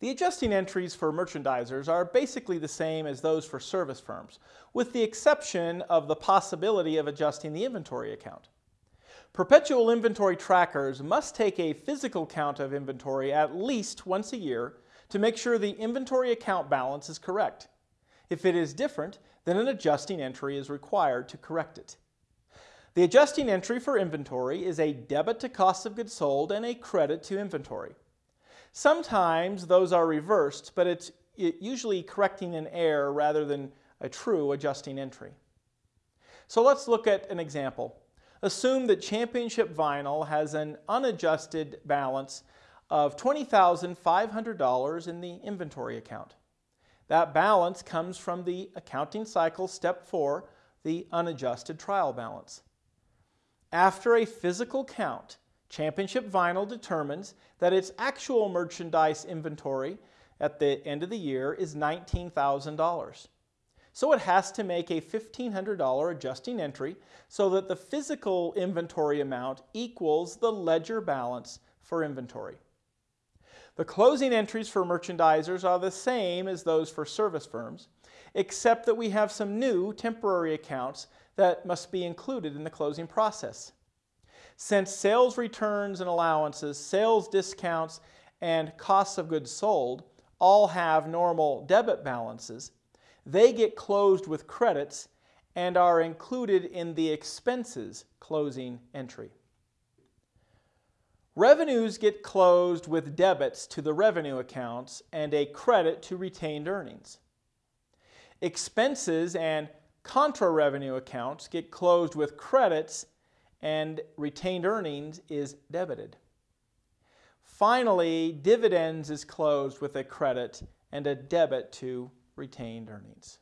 The adjusting entries for merchandisers are basically the same as those for service firms, with the exception of the possibility of adjusting the inventory account. Perpetual inventory trackers must take a physical count of inventory at least once a year to make sure the inventory account balance is correct. If it is different, then an adjusting entry is required to correct it. The adjusting entry for inventory is a debit to cost of goods sold and a credit to inventory. Sometimes those are reversed, but it's usually correcting an error rather than a true adjusting entry. So let's look at an example. Assume that Championship Vinyl has an unadjusted balance of $20,500 in the inventory account. That balance comes from the accounting cycle step 4, the unadjusted trial balance. After a physical count, Championship Vinyl determines that its actual merchandise inventory at the end of the year is $19,000. So it has to make a $1,500 adjusting entry so that the physical inventory amount equals the ledger balance for inventory. The closing entries for merchandisers are the same as those for service firms, except that we have some new temporary accounts that must be included in the closing process. Since sales returns and allowances, sales discounts, and costs of goods sold all have normal debit balances, they get closed with credits and are included in the expenses closing entry. Revenues get closed with debits to the revenue accounts and a credit to retained earnings. Expenses and contra revenue accounts get closed with credits and retained earnings is debited. Finally, dividends is closed with a credit and a debit to retained earnings.